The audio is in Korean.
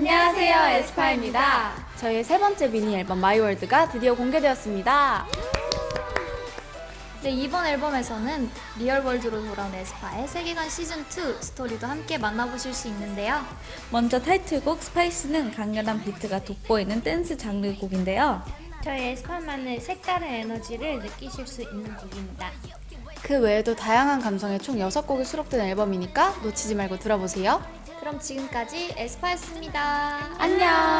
안녕하세요, aespa입니다. 저희의 세 번째 미니 앨범 My World가 드디어 공개되었습니다. 네, 이번 앨범에서는 real world로 돌아온 aespa의 세계관 시즌2 스토리도 함께 만나보실 수 있는데요. 먼저 타이틀곡 Spicy는 강렬한 비트가 돋보이는 댄스 장르 곡인데요. 저희 aespa만의 색다른 에너지를 느끼실 수 있는 곡입니다. 그 외에도 다양한 감성의 총 6곡이 수록된 앨범이니까 놓치지 말고 들어보세요. 그럼 지금까지 에스파였습니다. 안녕!